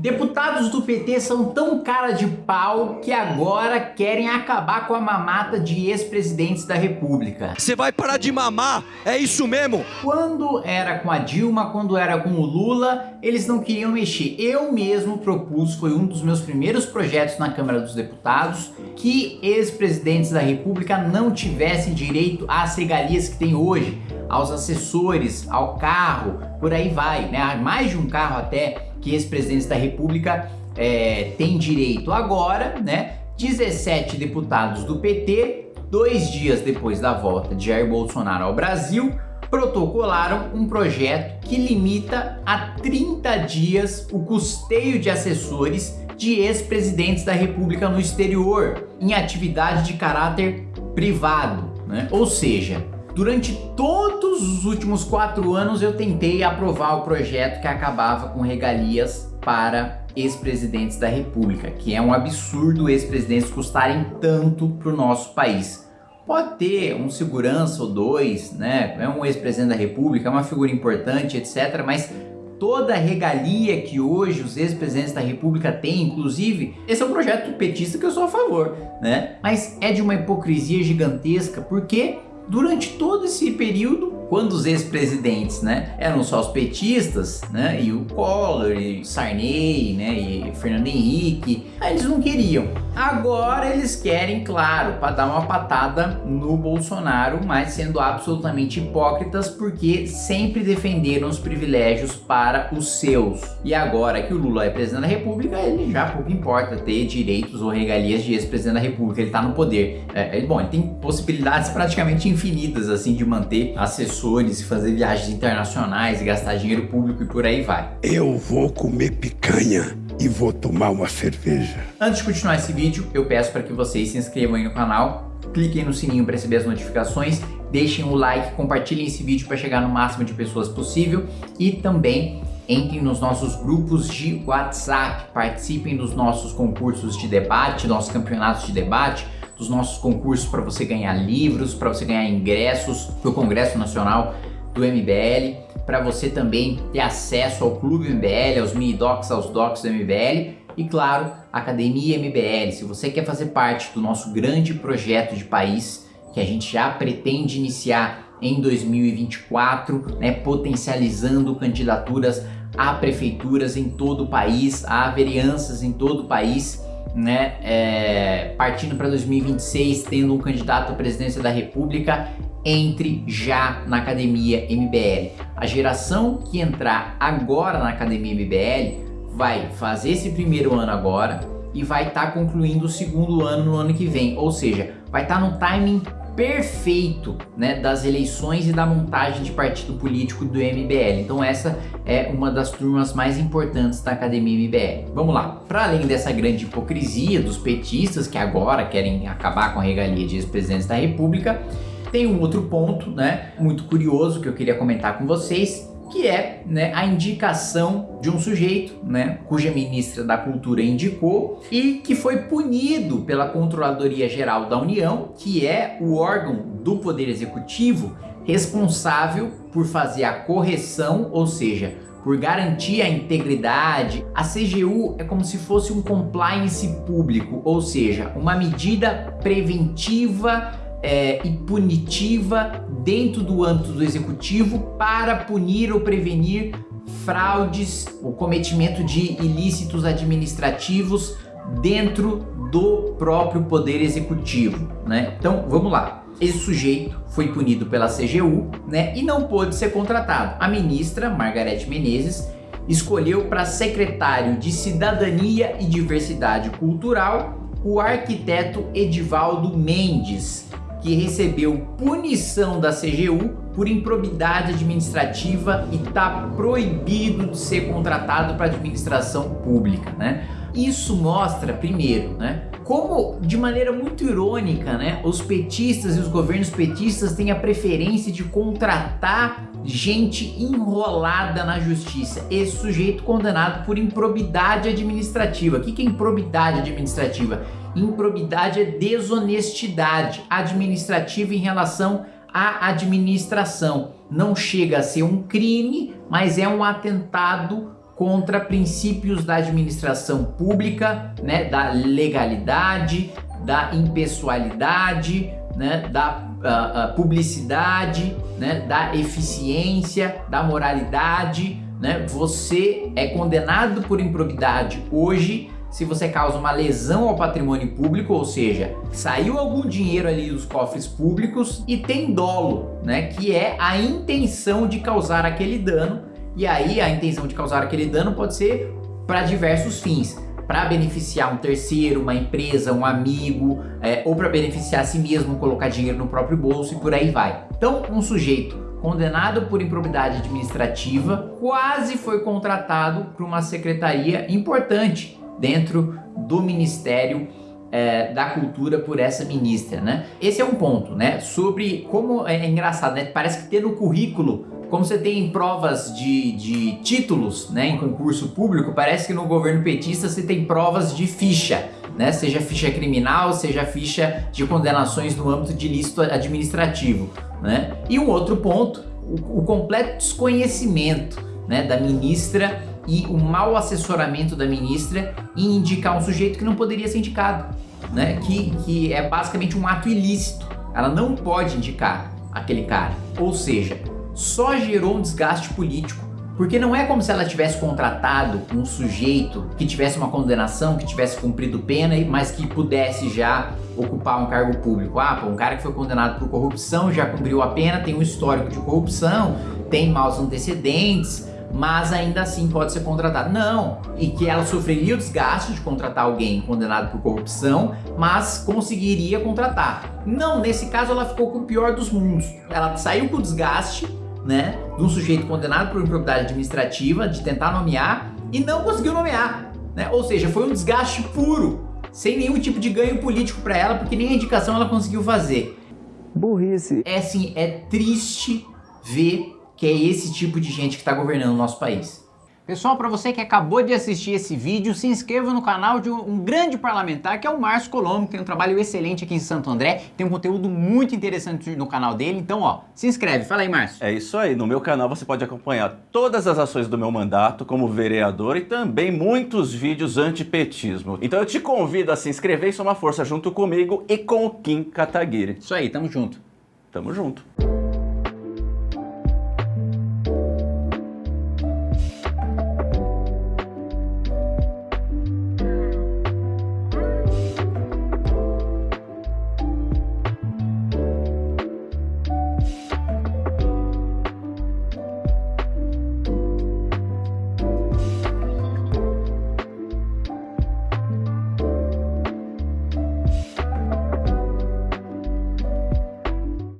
Deputados do PT são tão cara de pau que agora querem acabar com a mamata de ex-presidentes da república. Você vai parar de mamar, é isso mesmo? Quando era com a Dilma, quando era com o Lula, eles não queriam mexer. Eu mesmo propus, foi um dos meus primeiros projetos na Câmara dos Deputados, que ex-presidentes da república não tivessem direito às regalias que tem hoje, aos assessores, ao carro, por aí vai, né? Mais de um carro até que ex-presidentes da república é, têm direito. Agora, né, 17 deputados do PT, dois dias depois da volta de Jair Bolsonaro ao Brasil, protocolaram um projeto que limita a 30 dias o custeio de assessores de ex-presidentes da república no exterior, em atividade de caráter privado, né? ou seja, Durante todos os últimos quatro anos eu tentei aprovar o projeto que acabava com regalias para ex-presidentes da república, que é um absurdo ex-presidentes custarem tanto para o nosso país. Pode ter um segurança ou dois, né? É um ex-presidente da república, é uma figura importante, etc. Mas toda a regalia que hoje os ex-presidentes da república têm, inclusive, esse é um projeto petista que eu sou a favor, né? Mas é de uma hipocrisia gigantesca, porque durante todo esse período quando os ex-presidentes, né, eram só os petistas, né, e o Collor, e Sarney, né, e Fernando Henrique, eles não queriam. Agora eles querem, claro, para dar uma patada no Bolsonaro, mas sendo absolutamente hipócritas porque sempre defenderam os privilégios para os seus. E agora que o Lula é presidente da república, ele já pouco importa ter direitos ou regalias de ex-presidente da república, ele está no poder. É, é, bom, ele tem possibilidades praticamente infinitas assim de manter assessores professores e fazer viagens internacionais e gastar dinheiro público e por aí vai. Eu vou comer picanha e vou tomar uma cerveja. Antes de continuar esse vídeo, eu peço para que vocês se inscrevam aí no canal, cliquem no sininho para receber as notificações, deixem o like, compartilhem esse vídeo para chegar no máximo de pessoas possível e também entrem nos nossos grupos de WhatsApp, participem dos nossos concursos de debate, nossos campeonatos de debate, dos nossos concursos para você ganhar livros, para você ganhar ingressos para o Congresso Nacional do MBL, para você também ter acesso ao Clube MBL, aos mini docs, aos docs do MBL e claro, Academia MBL. Se você quer fazer parte do nosso grande projeto de país que a gente já pretende iniciar em 2024, né, potencializando candidaturas a prefeituras em todo o país, a vereanças em todo o país, né, é, partindo para 2026, tendo um candidato à presidência da república, entre já na Academia MBL. A geração que entrar agora na Academia MBL vai fazer esse primeiro ano agora e vai estar tá concluindo o segundo ano no ano que vem, ou seja, vai estar tá no timing perfeito né, das eleições e da montagem de partido político do MBL. Então essa é uma das turmas mais importantes da Academia MBL. Vamos lá, para além dessa grande hipocrisia dos petistas que agora querem acabar com a regalia de ex-presidentes da república, tem um outro ponto né, muito curioso que eu queria comentar com vocês, que é né, a indicação de um sujeito, né, cuja ministra da Cultura indicou e que foi punido pela Controladoria Geral da União, que é o órgão do Poder Executivo responsável por fazer a correção, ou seja, por garantir a integridade. A CGU é como se fosse um compliance público, ou seja, uma medida preventiva é, e punitiva dentro do âmbito do executivo para punir ou prevenir fraudes, o cometimento de ilícitos administrativos dentro do próprio poder executivo, né? Então, vamos lá. Esse sujeito foi punido pela CGU, né, e não pôde ser contratado. A ministra Margarete Menezes escolheu para secretário de Cidadania e Diversidade Cultural o arquiteto Edivaldo Mendes, que recebeu punição da CGU por improbidade administrativa e está proibido de ser contratado para administração pública, né? Isso mostra, primeiro, né, como de maneira muito irônica, né, os petistas e os governos petistas têm a preferência de contratar gente enrolada na justiça. Esse sujeito condenado por improbidade administrativa. O que é improbidade administrativa? Improbidade é desonestidade administrativa em relação à administração. Não chega a ser um crime, mas é um atentado contra princípios da administração pública, né, da legalidade, da impessoalidade, né, da uh, publicidade, né, da eficiência, da moralidade. Né? Você é condenado por improbidade hoje se você causa uma lesão ao patrimônio público, ou seja, saiu algum dinheiro ali dos cofres públicos e tem dolo, né, que é a intenção de causar aquele dano. E aí a intenção de causar aquele dano pode ser para diversos fins para beneficiar um terceiro, uma empresa, um amigo, é, ou para beneficiar a si mesmo, colocar dinheiro no próprio bolso e por aí vai. Então, um sujeito condenado por improbidade administrativa quase foi contratado por uma secretaria importante dentro do Ministério é, da Cultura por essa ministra, né? Esse é um ponto, né? Sobre como é, é engraçado, né? Parece que ter no currículo como você tem provas de, de títulos né, em concurso público, parece que no governo petista você tem provas de ficha, né, seja ficha criminal, seja ficha de condenações no âmbito de ilícito administrativo. Né? E um outro ponto, o, o completo desconhecimento né, da ministra e o mau assessoramento da ministra em indicar um sujeito que não poderia ser indicado, né, que, que é basicamente um ato ilícito. Ela não pode indicar aquele cara. Ou seja, só gerou um desgaste político. Porque não é como se ela tivesse contratado um sujeito que tivesse uma condenação, que tivesse cumprido pena, mas que pudesse já ocupar um cargo público. Ah, pô, um cara que foi condenado por corrupção, já cumpriu a pena, tem um histórico de corrupção, tem maus antecedentes, mas ainda assim pode ser contratado. Não, e que ela sofreria o desgaste de contratar alguém condenado por corrupção, mas conseguiria contratar. Não, nesse caso ela ficou com o pior dos mundos. Ela saiu com o desgaste né, de um sujeito condenado por improbidade administrativa, de tentar nomear e não conseguiu nomear. Né? Ou seja, foi um desgaste puro, sem nenhum tipo de ganho político para ela, porque nem a indicação ela conseguiu fazer. Burrice. É assim, é triste ver que é esse tipo de gente que está governando o nosso país. Pessoal, para você que acabou de assistir esse vídeo, se inscreva no canal de um, grande parlamentar, que é o Márcio Colombo, que tem um trabalho excelente aqui em Santo André, tem um conteúdo muito interessante no canal dele, então ó, se inscreve. Fala aí, Márcio. É isso aí, no meu canal você pode acompanhar todas as ações do meu mandato como vereador e também muitos vídeos antipetismo. Então eu te convido a se inscrever e somar força junto comigo e com o Kim Kataguiri. Isso aí, tamo junto. Tamo junto.